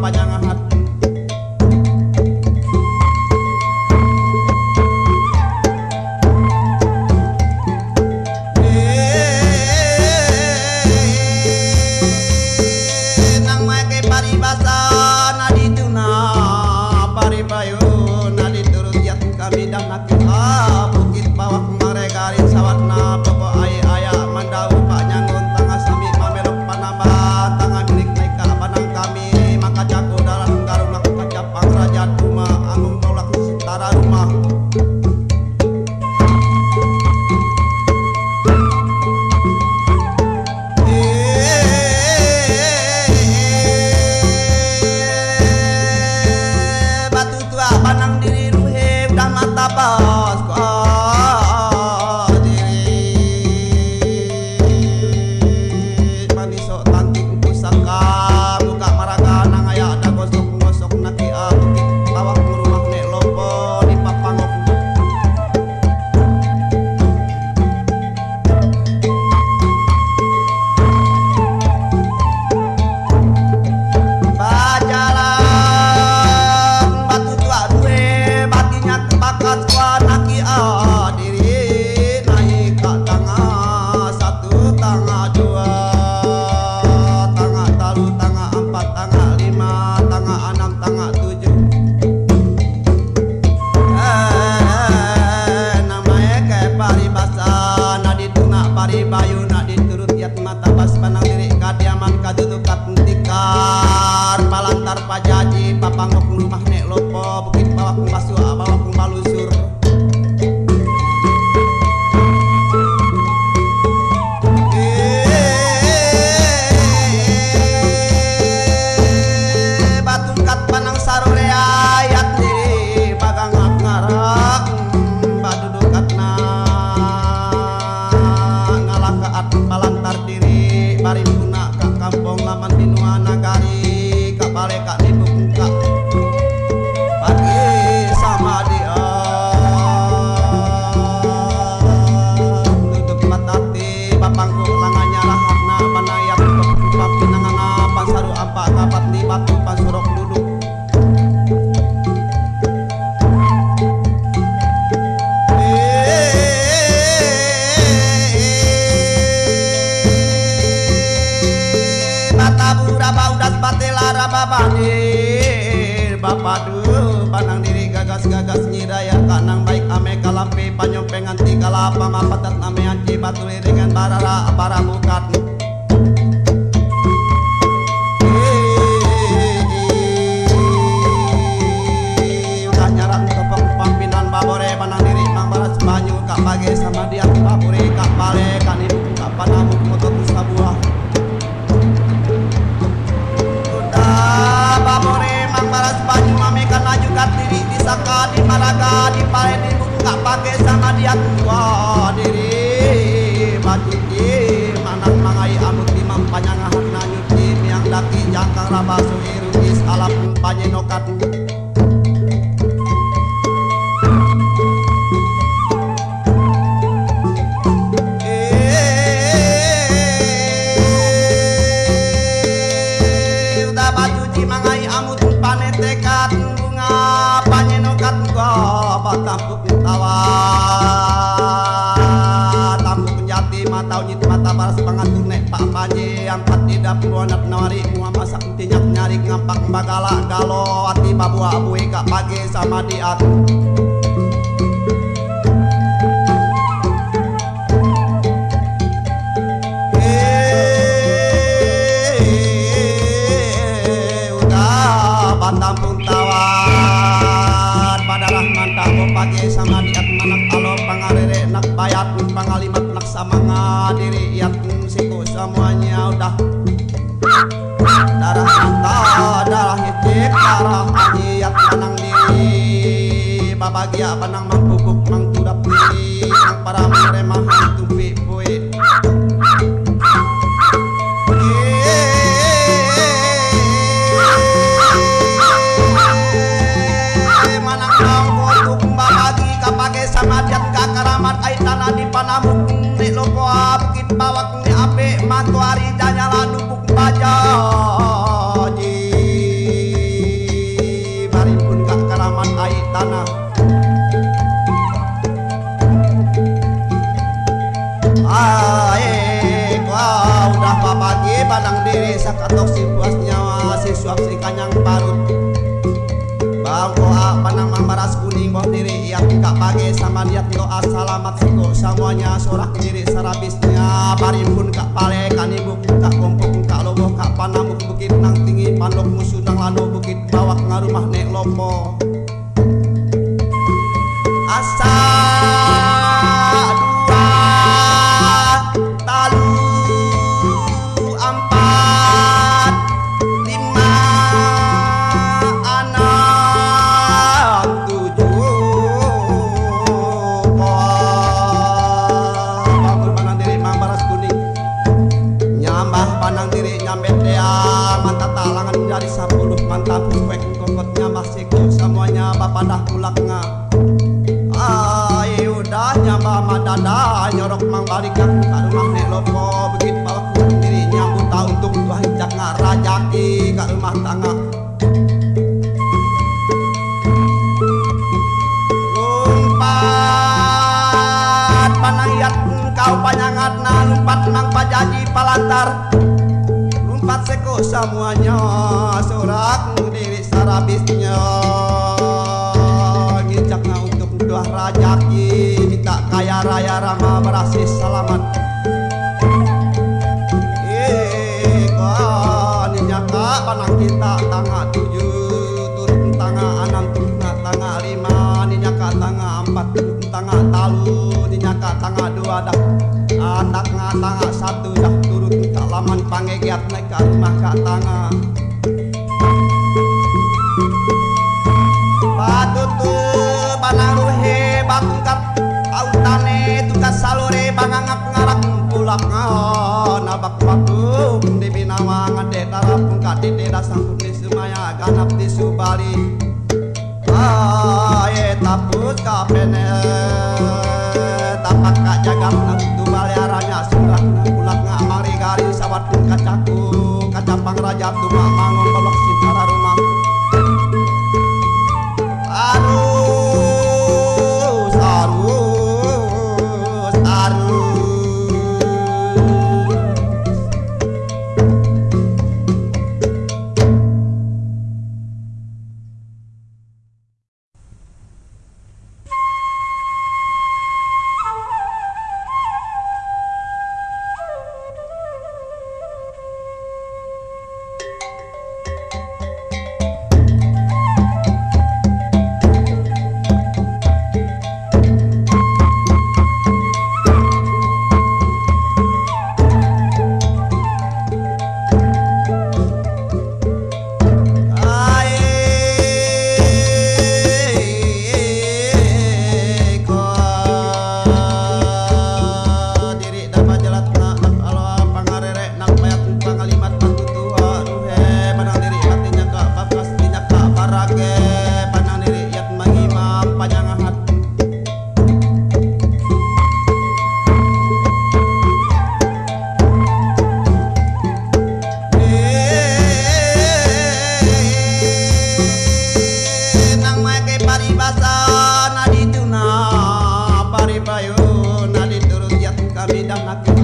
panjang hati. Rababanir Bapadu panang diri gagas-gagas nyidaya kanang baik ame kalampi kalapa mapatat name anci batu liringan barara para bukat sama dia daki jangkang rabasu irugis alap panyenokat tidak puanat nawari mua masak tinyak nyari ngampak bagala galo. Ati babu abu kak pagi sama diat babagia panang mangkubuk mangkudap diri mang para meremahan siko semuanya sorak diri sarabisnya. Barimpun kak pale kanibu kak kompok kak lobo kak panamuk bukit nang tinggi pandok musuh nang lano. Bukit bawak ngarumah nek lopo lopo begit bawah kurang diri nyambut tahun untuk tuhan jak ngarajaki ke rumah tangga. Lumpat panangiat kau panyangat na lumpat mang pajaji palantar. Lumpat seko semuanya sorak diri sarabisnya Nginjakna untuk doa rajaki minta kaya raya rama berasis salamat alu dinyaka tangga dua dah anak tangga satu dah turut minta laman pangegiat naik ke rumah ke tangga Patut banaruhe kat, autane tukas salure bangangap ngarang pulak ngahon abak batu di binawang ade darap pungkat di deda sangkut di sumaya ganap di subali. Aye tapus kapene حميدا مكي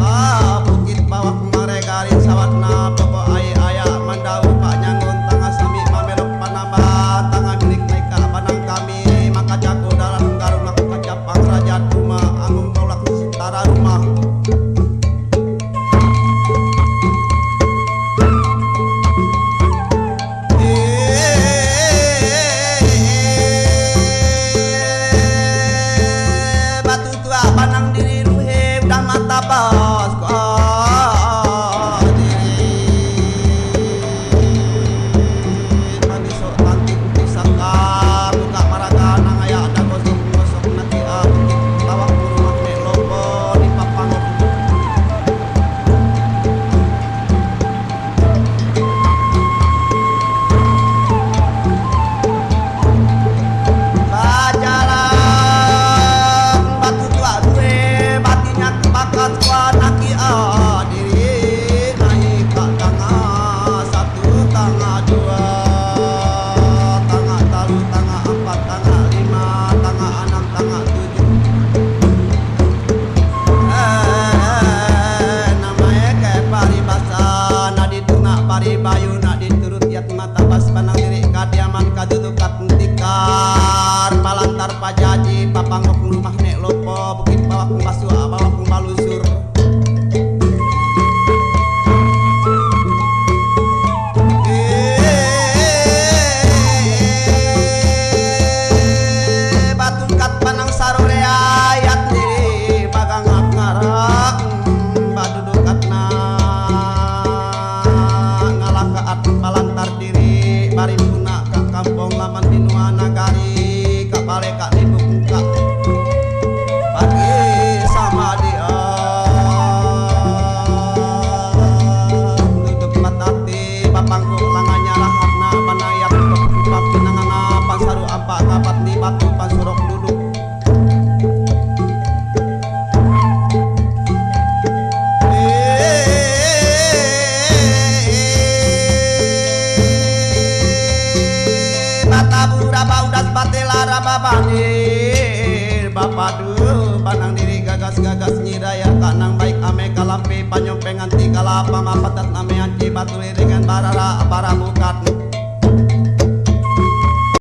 kampung laman pinuan nagari. Kapale kak banjir Bapak dul panang diri gagas-gagas nyiraya tanang baik ame kalampi panyompengan tiga lapam apatat ame anci batu dengan barara para bukat